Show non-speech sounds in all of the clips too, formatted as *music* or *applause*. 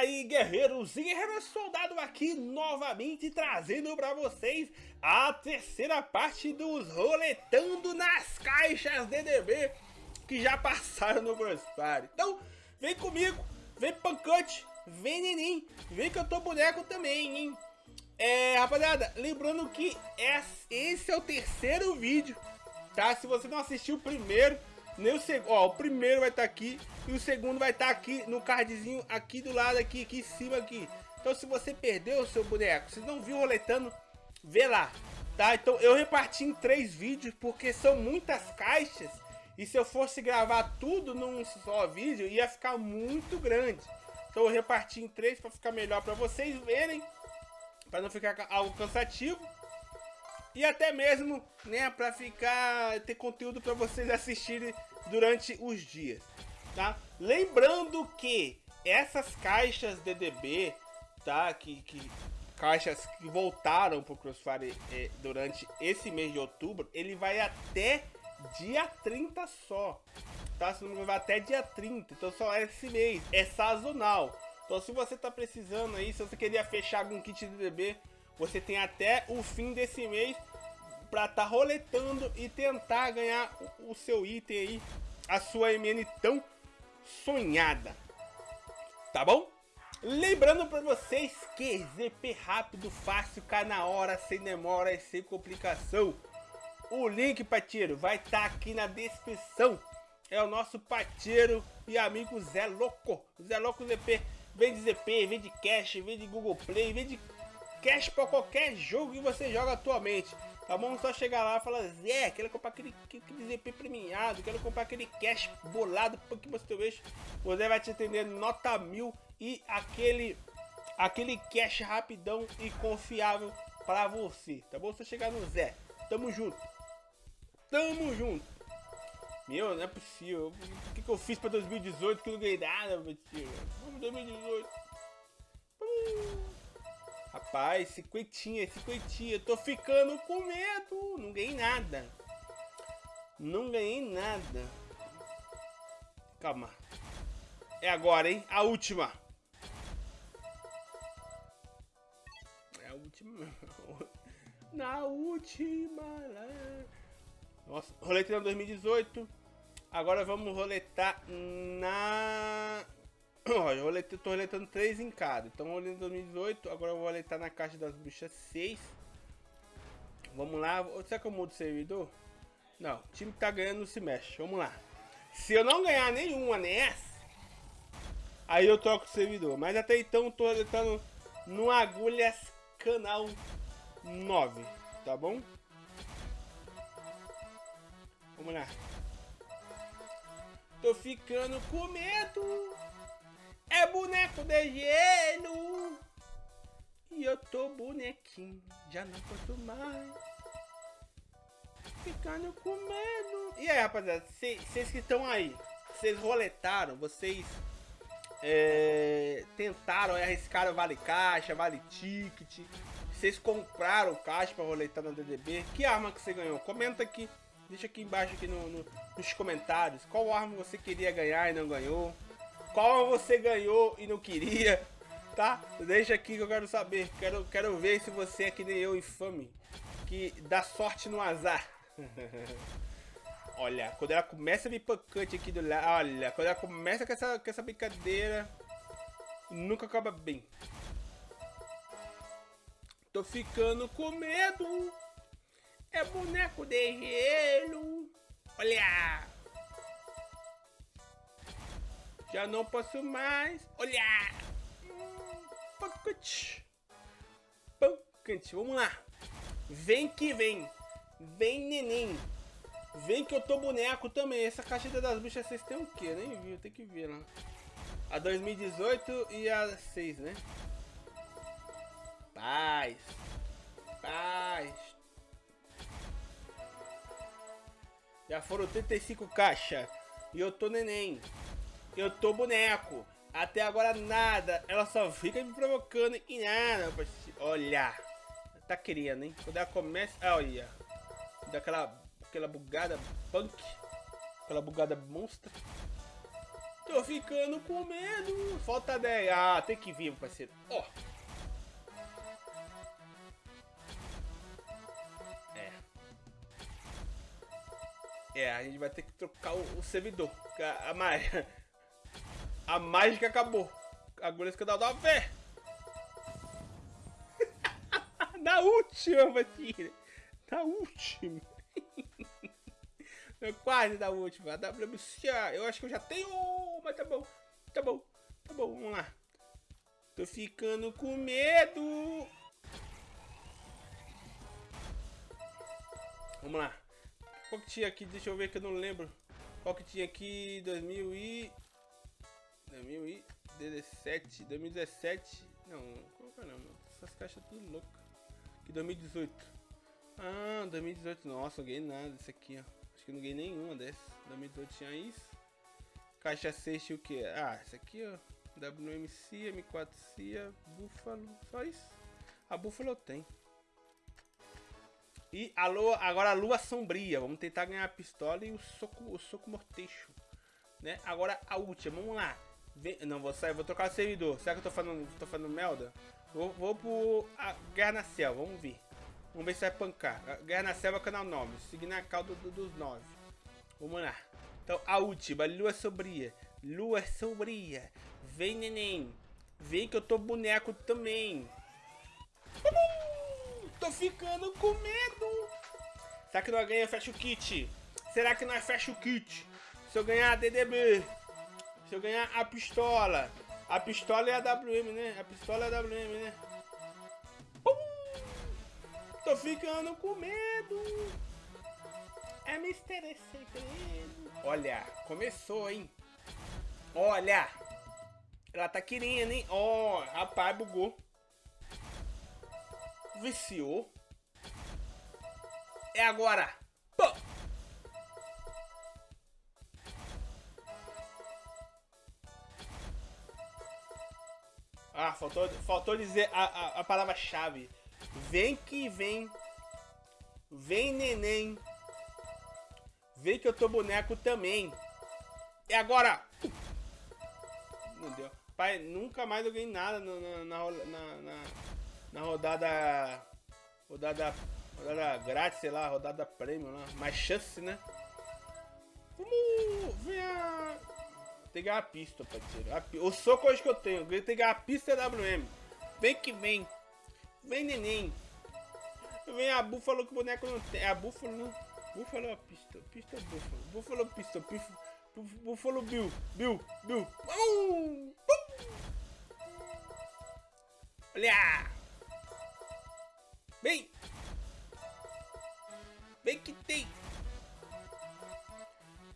Aí, guerreiros e guerreiros soldado aqui novamente trazendo para vocês a terceira parte dos roletando nas caixas DDB que já passaram no Crossfire. Então, vem comigo, vem pancante, vem neném, vem que eu tô boneco também, hein? É, rapaziada, lembrando que esse é o terceiro vídeo, tá? Se você não assistiu o primeiro, nem o segundo, ó, o primeiro vai estar tá aqui e o segundo vai estar tá aqui no cardzinho aqui do lado aqui, aqui em cima aqui. Então se você perdeu o seu boneco, se não viu roletando, vê lá, tá? Então eu reparti em três vídeos porque são muitas caixas e se eu fosse gravar tudo num só vídeo ia ficar muito grande. Então eu reparti em três para ficar melhor para vocês verem, para não ficar algo cansativo e até mesmo, né, para ficar ter conteúdo para vocês assistirem durante os dias, tá? Lembrando que essas caixas DDB, tá, que, que caixas que voltaram pro Crossfire é, durante esse mês de outubro, ele vai até dia 30 só, tá? Se não vai até dia 30, então só é esse mês, é sazonal. Então se você tá precisando aí, se você queria fechar algum kit DDB, você tem até o fim desse mês estar tá roletando e tentar ganhar o, seu item aí, a sua MN tão sonhada. Tá bom? Lembrando para vocês que ZP rápido, fácil, cai na hora, sem demora e sem complicação. O link, parceiro, vai estar tá aqui na descrição. É o nosso parceiro e amigo Zé Louco. Zé Louco ZP. Vende ZP, vende cash, vende Google Play, vende cash para qualquer jogo que você joga atualmente. Tá bom? Só chegar lá e falar, Zé, quero comprar aquele, aquele ZP premiado, quero comprar aquele cash bolado que você eixo. O Zé vai te atender nota mil e aquele, aquele cash rapidão e confiável para você. Tá bom? Só chegar no Zé. Tamo junto. Tamo junto. Meu, não é possível. O que, que eu fiz pra 2018 que eu não ganhei nada, meu tio? Vamos 2018. Rapaz, cinquentinha, cinquentinha. Tô ficando com medo. Não ganhei nada. Não ganhei nada. Calma. É agora, hein? A última. É a última. *laughs* Na última. Nossa, roletei na 2018. Agora vamos roletar na Ó, eu roletei, tô roletando 3 em cada. Então em 2018, agora eu vou roletar na caixa das bruxas 6. Vamos lá. Será que eu mudo o servidor? Não, o time que tá ganhando não se mexe. Vamos lá. Se eu não ganhar nenhuma nessa, aí eu troco o servidor. Mas até então eu tô roletando no Agulhas Canal 9, tá bom? Vamos lá. Tô ficando com medo. É boneco de gelo. E eu tô bonequinho, já não posso mais. Ficando com medo. E aí, rapaziada, vocês que estão aí, vocês roletaram, vocês é, tentaram, arriscaram vale caixa, vale ticket. Vocês compraram caixa pra roletar no DDB. Que arma que você ganhou? Comenta aqui, deixa aqui embaixo aqui no, no, nos comentários. Qual arma você queria ganhar e não ganhou? Qual você ganhou e não queria, tá? Deixa aqui que eu quero saber. Quero, quero ver se você é que nem eu, infame, que dá sorte no azar. *laughs* olha, quando ela começa a vir pancante aqui do lado, olha, quando ela começa com essa, com essa brincadeira, nunca acaba bem. Tô ficando com medo. É boneco de gelo. Olha. Já não posso mais. Olha! Pancante. Pancante. Vamos lá. Vem que vem. Vem, neném. Vem que eu tô boneco também. Essa caixa das bichas vocês têm o quê? Nem vi, tem que ver lá. A 2018 e a 6, né? Paz. Paz. Já foram 35 caixas. E eu tô neném. Eu tô boneco. Até agora nada. Ela só fica me provocando e nada. Olha. Tá querendo, hein? Quando ela começa... Ah, olha. Daquela aquela bugada punk. Aquela bugada monstro. Tô ficando com medo. Falta 10. Ah, tem que vir, parceiro. Ó. É. É, a gente vai ter que trocar o, o servidor. A, a, mágica, a mágica acabou. Agora que dá uma fé. *laughs* Na última, Matilha. Na última. quase da última. A WC, eu acho que eu já tenho, mas tá bom. Tá bom. Tá bom, vamos lá. Tô ficando com medo. Vamos lá. Qual que tinha aqui? Deixa eu ver que eu não lembro. Qual que tinha aqui? 2000 e... 2017, 2017. Não, que é não? Essas caixas tudo louca. Que 2018. Ah, 2018. Nossa, não ganhei nada desse aqui, ó. Acho que não ganhei nenhuma dessas. 2018 tinha isso. Caixa 6 tinha o que? Ah, esse aqui, ó. WMC, M4 CIA, Buffalo. Só isso. A Buffalo tem. E a lua, agora a lua sombria. Vamos tentar ganhar a pistola e o soco, o soco morteixo. Né? Agora a última, vamos lá. Vem, não, vou sair, vou trocar o servidor. Será que eu tô falando, tô falando Melda? Vou, vou pro a Guerra na Selva, vamos ver. Vamos ver se vai pancar. Guerra na Selva, canal 9. Seguindo a calda do, dos 9. Vamos lá. Então, a última. Lua sombria. Lua sombria. Vem, neném. Vem que eu tô boneco também. Tô ficando com medo. Será que nós ganhamos fecha o kit? Será que nós fecha o kit? Se eu ganhar a DDB. Se eu ganhar a pistola. A pistola é a WM, né? A pistola é a WM, né? Tô ficando com medo. É mistério segredo. Olha, começou, hein? Olha. Ela tá querendo, hein? Ó, oh, rapaz, bugou. Viciou. É agora. Pô. Ah, faltou, faltou dizer a, a, a palavra-chave. Vem que vem. Vem, neném. Vem que eu tô boneco também. E agora? Não deu. Pai, nunca mais eu ganhei nada na, na, na, na, rodada... Rodada... Rodada grátis, sei lá, rodada prêmio lá. Mais chance, né? Vamos ver a... Tem que ganhar a pista, parceiro. O soco hoje que eu tenho. Tem que ganhar a pista WM. Vem que vem. Vem, neném. Vem a búfalo que o boneco não tem. A búfalo não. Búfalo ou pista? Pista ou búfalo? Búfalo ou pista? Búfalo Bill. Bill. Bill. Olha! Vem! Vem que tem!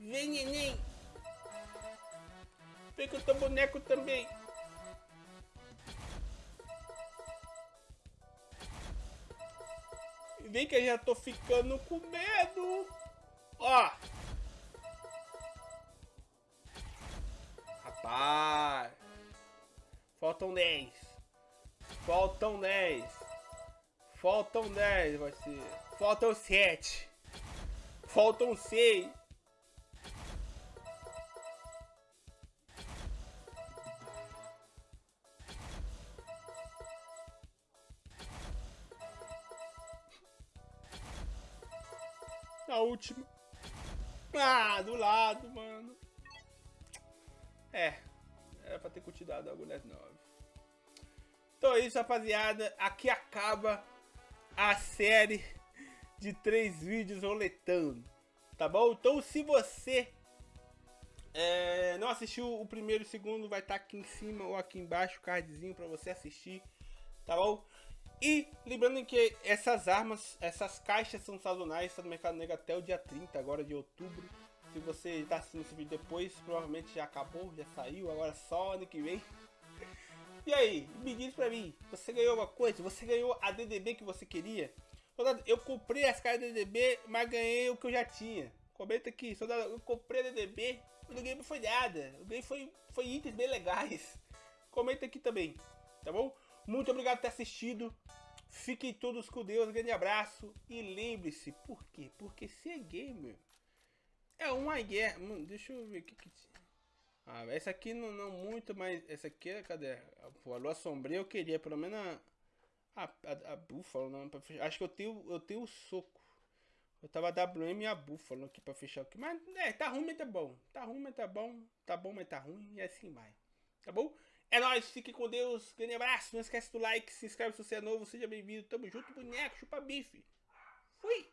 Vem, neném! Vem que eu tô boneco também! Vem que eu já tô ficando com medo. Ó. Rapaz. Faltam 10. Faltam 10. Faltam 10, vai ser. Faltam 7. Faltam 6. A última. Ah, do lado, mano. É. Era pra ter continuado a agulha 9. Então é isso, rapaziada. Aqui acaba a série de três vídeos roletando. Tá bom? Então se você é, não assistiu o primeiro e o segundo, vai estar tá aqui em cima ou aqui embaixo o cardzinho pra você assistir. Tá bom? E lembrando que essas armas, essas caixas são sazonais, estão no mercado negro até o dia 30 agora de outubro. Se você está assistindo esse vídeo depois, provavelmente já acabou, já saiu, agora só ano que vem. E aí, me diz pra mim, você ganhou alguma coisa? Você ganhou a DDB que você queria? Soldado, eu comprei as caixas DDB, mas ganhei o que eu já tinha. Comenta aqui, soldado, eu comprei a DDB, eu não ganhei foi nada. Eu ganhei foi, foi itens bem legais. Comenta aqui também, tá bom? Muito obrigado por ter assistido. Fiquem todos com Deus, grande abraço. E lembre-se, por quê? Porque ser gamer é uma guerra. Mano, deixa eu ver o que que... Ah, essa aqui não, não muito, mas essa aqui, cadê? Pô, a lua sombria eu queria, pelo menos a, a, a, a búfalo, não, pra fechar. Acho que eu tenho, eu tenho o soco. Eu tava WM e a búfalo aqui pra fechar aqui. Mas, é, tá ruim, mas tá bom. Tá ruim, mas tá bom. Tá bom, mas tá ruim. E assim vai. Tá bom? É nóis, fique com Deus. Grande abraço. Não esquece do like, se inscreve se você é novo. Seja bem-vindo. Tamo junto, boneco. Chupa bife. Fui!